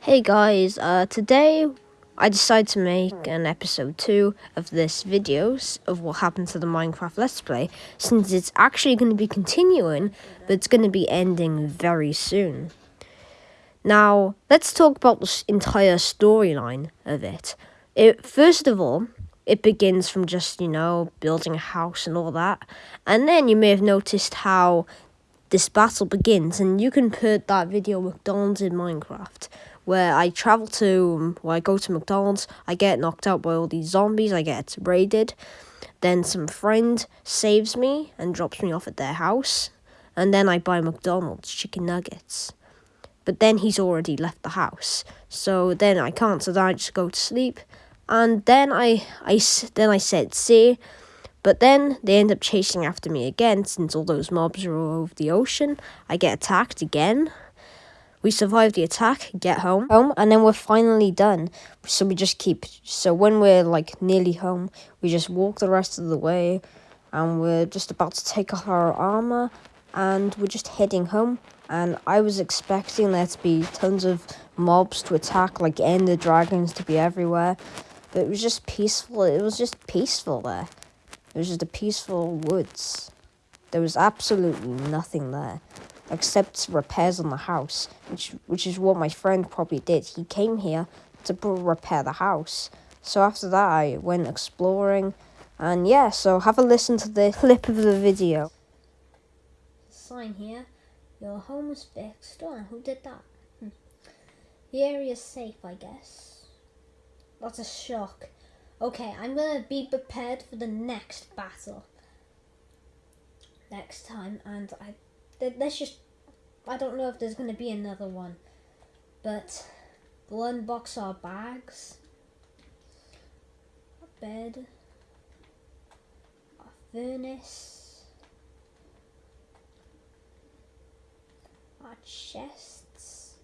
Hey guys, uh, today I decided to make an episode 2 of this videos of what happened to the Minecraft Let's Play since it's actually going to be continuing but it's going to be ending very soon. Now, let's talk about the entire storyline of it. it. First of all, it begins from just, you know, building a house and all that. And then you may have noticed how this battle begins and you can put that video McDonald's in Minecraft where I travel to, um, where I go to McDonald's, I get knocked out by all these zombies, I get raided, then some friend saves me and drops me off at their house, and then I buy McDonald's chicken nuggets. But then he's already left the house, so then I can't, so then I just go to sleep, and then I, I, then I said see, but then they end up chasing after me again since all those mobs are all over the ocean. I get attacked again. We survive the attack, get home, home, and then we're finally done. So we just keep. So when we're like nearly home, we just walk the rest of the way, and we're just about to take off our armor, and we're just heading home. And I was expecting there to be tons of mobs to attack, like ender dragons to be everywhere, but it was just peaceful. It was just peaceful there. It was just a peaceful woods. There was absolutely nothing there except repairs on the house, which which is what my friend probably did. He came here to repair the house. So after that, I went exploring, and yeah. So have a listen to the clip of the video. Sign here. Your home is fixed. Oh, who did that? Hmm. The area's safe, I guess. That's a shock. Okay, I'm gonna be prepared for the next battle. Next time, and I let's just. I don't know if there's going to be another one, but we'll unbox our bags, a bed, a furnace, our chests,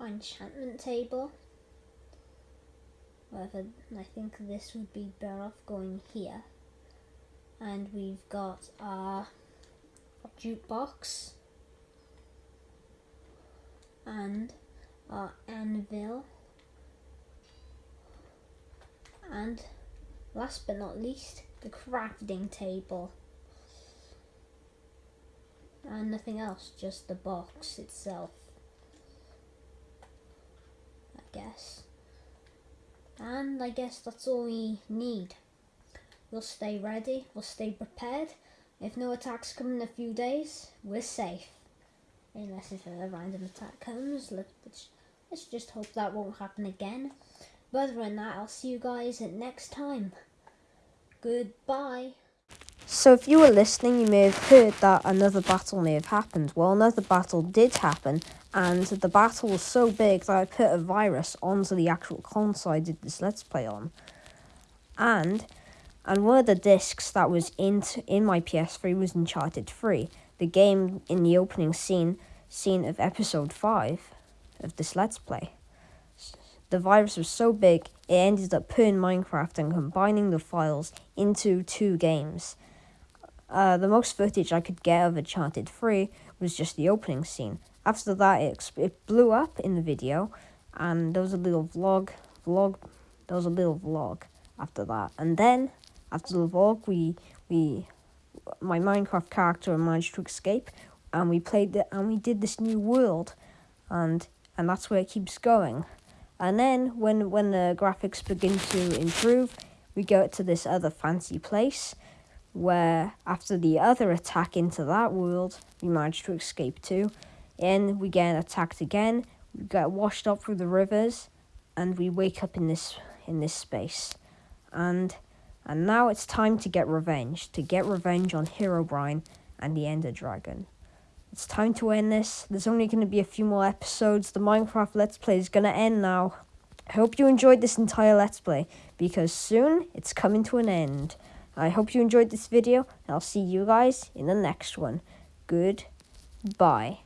our enchantment table. However, I think this would be better off going here. And we've got our jukebox. And our anvil. And last but not least the crafting table. And nothing else just the box itself I guess and I guess that's all we need we'll stay ready we'll stay prepared if no attacks come in a few days, we're safe. Unless if a random attack comes, let's, let's just hope that won't happen again. But other than that, I'll see you guys next time. Goodbye. So if you were listening, you may have heard that another battle may have happened. Well, another battle did happen, and the battle was so big that I put a virus onto the actual console I did this Let's Play on. And and one of the discs that was in in my PS3 was Uncharted 3, the game in the opening scene scene of episode 5 of this Let's Play. The virus was so big, it ended up putting Minecraft and combining the files into two games. Uh, the most footage I could get of Uncharted 3 was just the opening scene. After that, it, it blew up in the video, and there was a little vlog, vlog, there was a little vlog after that. And then after the vlog, we we my Minecraft character managed to escape, and we played the, and we did this new world, and and that's where it keeps going. And then when when the graphics begin to improve, we go to this other fancy place, where after the other attack into that world, we manage to escape too, and we get attacked again. We get washed up through the rivers, and we wake up in this in this space, and and now it's time to get revenge, to get revenge on Herobrine and the Ender Dragon. It's time to end this. There's only going to be a few more episodes. The Minecraft Let's Play is going to end now. I hope you enjoyed this entire Let's Play, because soon it's coming to an end. I hope you enjoyed this video, and I'll see you guys in the next one. Goodbye.